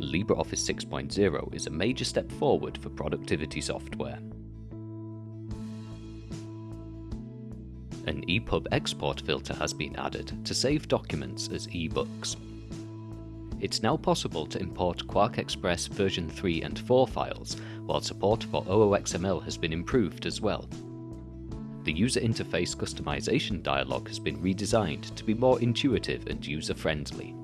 LibreOffice 6.0 is a major step forward for productivity software. An EPUB export filter has been added to save documents as ebooks. It's now possible to import QuarkXPress version 3 and 4 files, while support for OOXML has been improved as well. The user interface customization dialog has been redesigned to be more intuitive and user-friendly.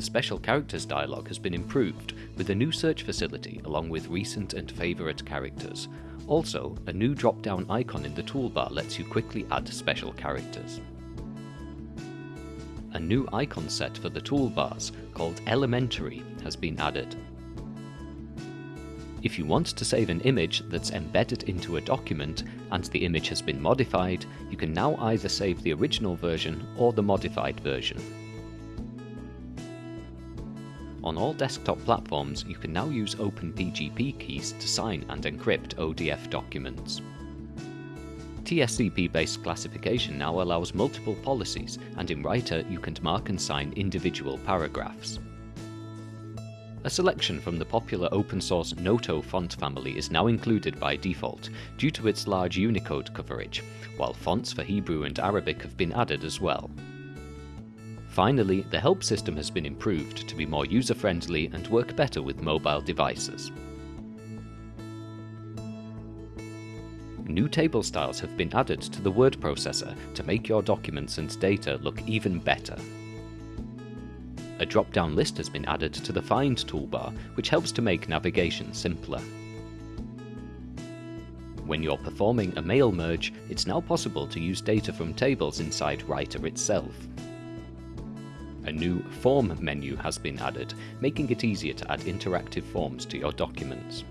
The special characters dialog has been improved with a new search facility along with recent and favourite characters. Also, a new drop-down icon in the toolbar lets you quickly add special characters. A new icon set for the toolbars, called Elementary, has been added. If you want to save an image that's embedded into a document and the image has been modified, you can now either save the original version or the modified version. On all desktop platforms, you can now use OpenPGP keys to sign and encrypt ODF documents. TSCP-based classification now allows multiple policies, and in Writer you can mark and sign individual paragraphs. A selection from the popular open source Noto font family is now included by default, due to its large Unicode coverage, while fonts for Hebrew and Arabic have been added as well. Finally, the help system has been improved to be more user-friendly and work better with mobile devices. New table styles have been added to the word processor to make your documents and data look even better. A drop-down list has been added to the Find toolbar, which helps to make navigation simpler. When you're performing a mail merge, it's now possible to use data from tables inside Writer itself. A new Form menu has been added, making it easier to add interactive forms to your documents.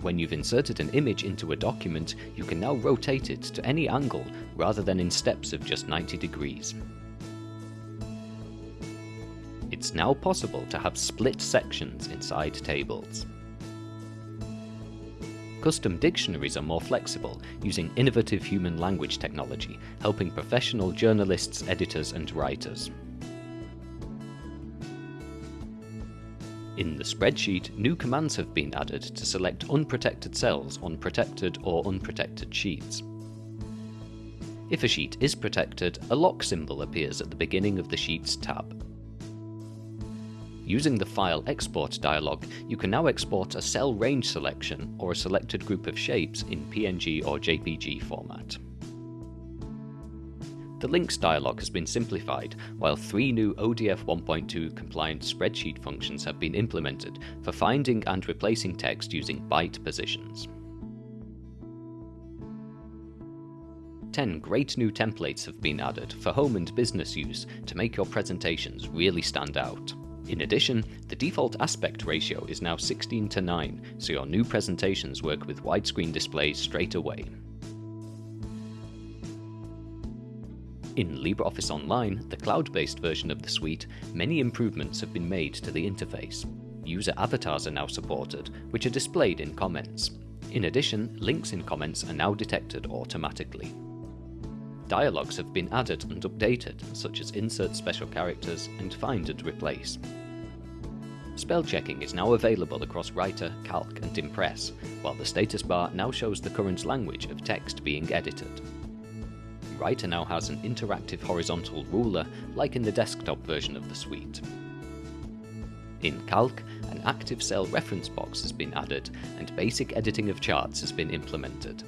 When you've inserted an image into a document, you can now rotate it to any angle rather than in steps of just 90 degrees. It's now possible to have split sections inside tables. Custom dictionaries are more flexible, using innovative human language technology, helping professional journalists, editors and writers. In the spreadsheet, new commands have been added to select unprotected cells on protected or unprotected sheets. If a sheet is protected, a lock symbol appears at the beginning of the Sheets tab. Using the File Export dialog, you can now export a cell range selection or a selected group of shapes in PNG or JPG format. The links dialog has been simplified, while three new ODF 1.2 compliant spreadsheet functions have been implemented for finding and replacing text using byte positions. 10 great new templates have been added for home and business use to make your presentations really stand out. In addition, the default aspect ratio is now 16 to 9, so your new presentations work with widescreen displays straight away. In LibreOffice Online, the cloud-based version of the suite, many improvements have been made to the interface. User avatars are now supported, which are displayed in comments. In addition, links in comments are now detected automatically. Dialogues have been added and updated, such as insert special characters and find and replace. Spell checking is now available across Writer, Calc and Impress, while the status bar now shows the current language of text being edited. Writer now has an interactive horizontal ruler, like in the desktop version of the suite. In Calc, an active cell reference box has been added, and basic editing of charts has been implemented.